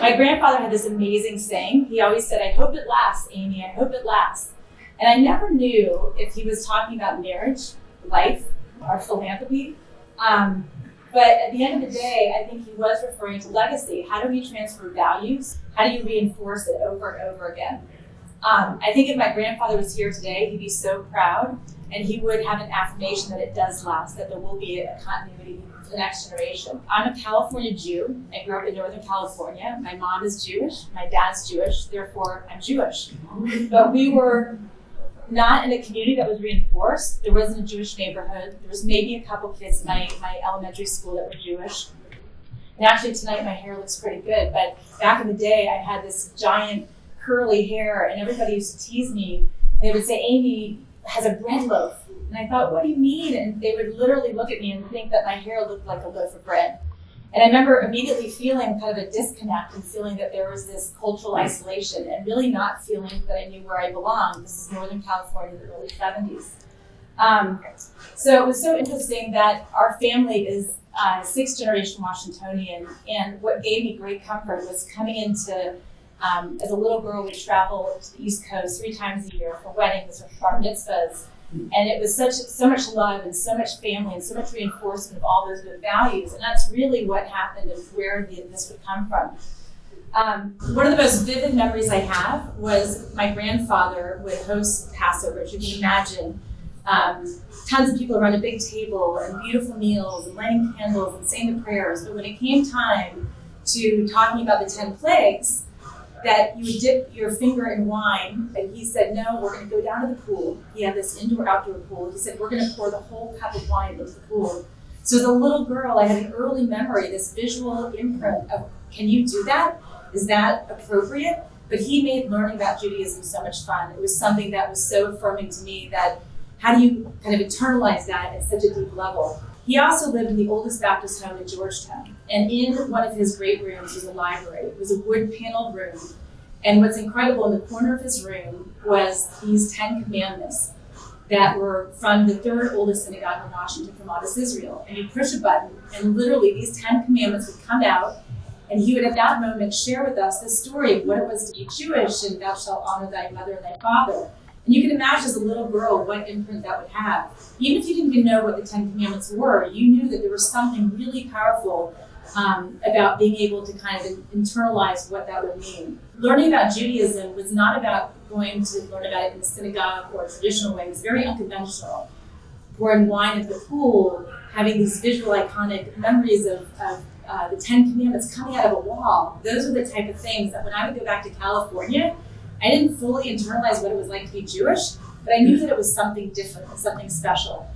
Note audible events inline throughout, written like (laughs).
My grandfather had this amazing saying. He always said, I hope it lasts, Amy, I hope it lasts. And I never knew if he was talking about marriage, life, or philanthropy. Um, but at the end of the day, I think he was referring to legacy. How do we transfer values? How do you reinforce it over and over again? Um, I think if my grandfather was here today, he'd be so proud and he would have an affirmation that it does last, that there will be a continuity for the next generation. I'm a California Jew. I grew up in Northern California. My mom is Jewish, my dad's Jewish, therefore I'm Jewish. (laughs) But we were not in a community that was reinforced. There wasn't a Jewish neighborhood. There was maybe a couple kids in my, my elementary school that were Jewish. And actually tonight my hair looks pretty good, but back in the day I had this giant curly hair and everybody used to tease me. They would say, Amy has a bread loaf. And I thought, what do you mean? And they would literally look at me and think that my hair looked like a loaf of bread. And I remember immediately feeling kind of a disconnect and feeling that there was this cultural isolation and really not feeling that I knew where I belonged. This is Northern California, in the early 70s. Um, so it was so interesting that our family is uh, sixth generation Washingtonian. And what gave me great comfort was coming into, um, as a little girl, we travel to the East Coast three times a year for weddings or bar mitzvahs. And it was such so much love and so much family and so much reinforcement of all those good values. And that's really what happened and where the, this would come from. Um, one of the most vivid memories I have was my grandfather would host Passover. As you can imagine, um, tons of people around a big table and beautiful meals and lighting candles and saying the prayers. But when it came time to talking about the 10 plagues, that you would dip your finger in wine. And he said, no, we're going to go down to the pool. He had this indoor outdoor pool. He said, we're going to pour the whole cup of wine into the pool. So as a little girl, I had an early memory, this visual imprint of, can you do that? Is that appropriate? But he made learning about Judaism so much fun. It was something that was so affirming to me that how do you kind of internalize that at such a deep level? He also lived in the oldest Baptist home in Georgetown. And in one of his great rooms was a library. It was a wood paneled room. And what's incredible in the corner of his room was these 10 commandments that were from the third oldest synagogue in Washington from Adas Israel. And you push a button, and literally these 10 commandments would come out, and he would at that moment share with us the story of what it was to be Jewish, and thou shalt honor thy mother and thy father. And you can imagine as a little girl what imprint that would have. Even if you didn't even know what the Ten Commandments were, you knew that there was something really powerful um, about being able to kind of internalize what that would mean. Learning about Judaism was not about going to learn about it in the synagogue or a traditional way. It was very unconventional. Pouring wine at the pool, having these visual iconic memories of, of uh, the Ten Commandments coming out of a wall. Those are the type of things that when I would go back to California, I didn't fully internalize what it was like to be Jewish, but I knew that it was something different, something special.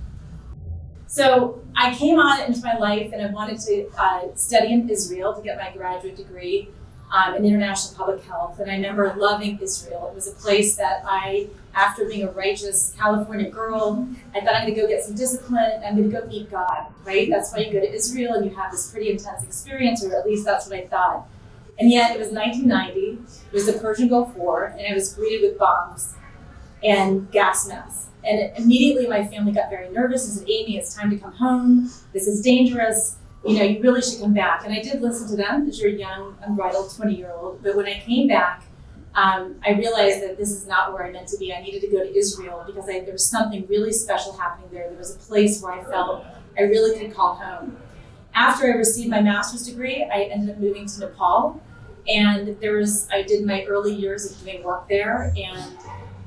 So I came on into my life and I wanted to uh, study in Israel to get my graduate degree um, in international public health. And I remember loving Israel. It was a place that I, after being a righteous California girl, I thought I'm going to go get some discipline. I'm going to go meet God, right? That's why you go to Israel and you have this pretty intense experience, or at least that's what I thought. And yet it was 1990, it was the Persian Gulf War, and I was greeted with bombs and gas masks. And immediately my family got very nervous and said, Amy, it's time to come home. This is dangerous. You know, you really should come back. And I did listen to them as you're a young, unbridled 20 year old. But when I came back, um, I realized that this is not where I meant to be. I needed to go to Israel because I, there was something really special happening there. There was a place where I felt I really could call home. After I received my master's degree, I ended up moving to Nepal and there was, I did my early years of doing work there. And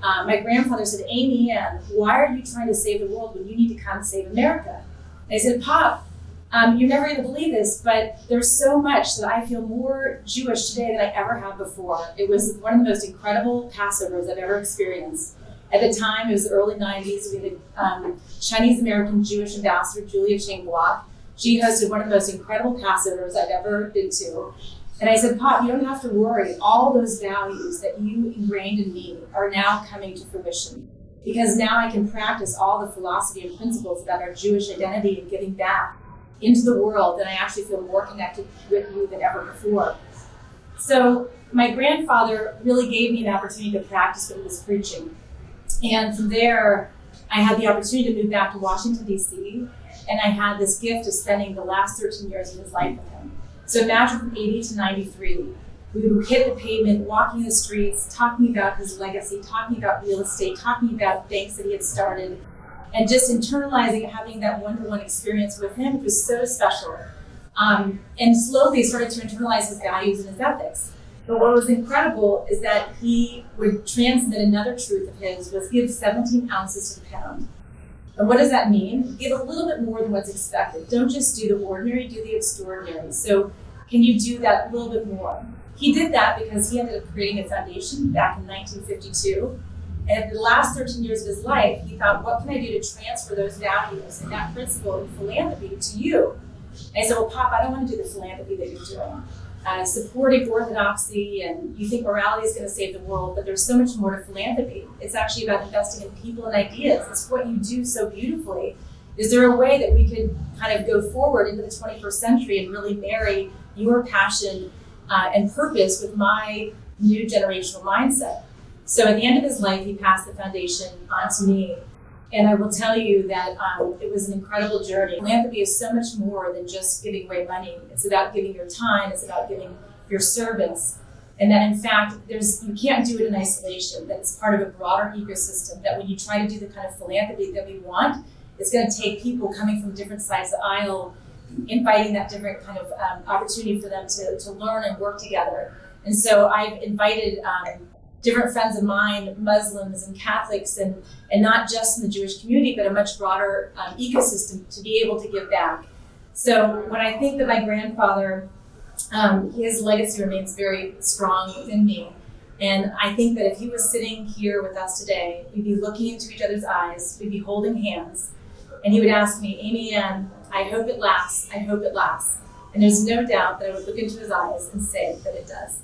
uh, my grandfather said, Amy Ann, why are you trying to save the world when you need to come save America? And I said, Pop, um, you're never going to believe this, but there's so much that I feel more Jewish today than I ever have before. It was one of the most incredible Passovers I've ever experienced. At the time, it was the early 90s. We had a um, Chinese American Jewish ambassador, Julia Chang Bloch. She hosted one of the most incredible Passovers I've ever been to. And I said, Pop, you don't have to worry. All those values that you ingrained in me are now coming to fruition. Because now I can practice all the philosophy and principles about our Jewish identity and giving back into the world, and I actually feel more connected with you than ever before. So my grandfather really gave me an opportunity to practice what he was preaching. And from there, I had the opportunity to move back to Washington, D.C., and I had this gift of spending the last 13 years of his life with him. So imagine from 80 to 93. we would hit the pavement, walking the streets, talking about his legacy, talking about real estate, talking about banks that he had started, and just internalizing having that one-to-one experience with him was so special. Um, and slowly started to internalize his values and his ethics. But what was incredible is that he would transmit another truth of his was give 17 ounces to the pound. And what does that mean? Give a little bit more than what's expected. Don't just do the ordinary, do the extraordinary. So can you do that a little bit more? He did that because he ended up creating a foundation back in 1952. And the last 13 years of his life, he thought, what can I do to transfer those values and that principle in philanthropy to you? And I said, well, Pop, I don't want to do the philanthropy that you're doing. Uh, supporting orthodoxy and you think morality is going to save the world, but there's so much more to philanthropy. It's actually about investing in people and ideas. It's what you do so beautifully. Is there a way that we could kind of go forward into the 21st century and really marry your passion uh, and purpose with my new generational mindset? So at the end of his life, he passed the foundation on to me. And I will tell you that um, it was an incredible journey. Philanthropy is so much more than just giving away money. It's about giving your time. It's about giving your service. And that in fact, there's you can't do it in isolation. That it's part of a broader ecosystem. That when you try to do the kind of philanthropy that we want, it's going to take people coming from different sides of the aisle, inviting that different kind of um, opportunity for them to, to learn and work together. And so I've invited um, different friends of mine, Muslims and Catholics, and, and not just in the Jewish community, but a much broader um, ecosystem to be able to give back. So when I think that my grandfather, um, his legacy remains very strong within me. And I think that if he was sitting here with us today, we'd be looking into each other's eyes, we'd be holding hands, and he would ask me, Amy Ann, I hope it lasts, I hope it lasts. And there's no doubt that I would look into his eyes and say that it does.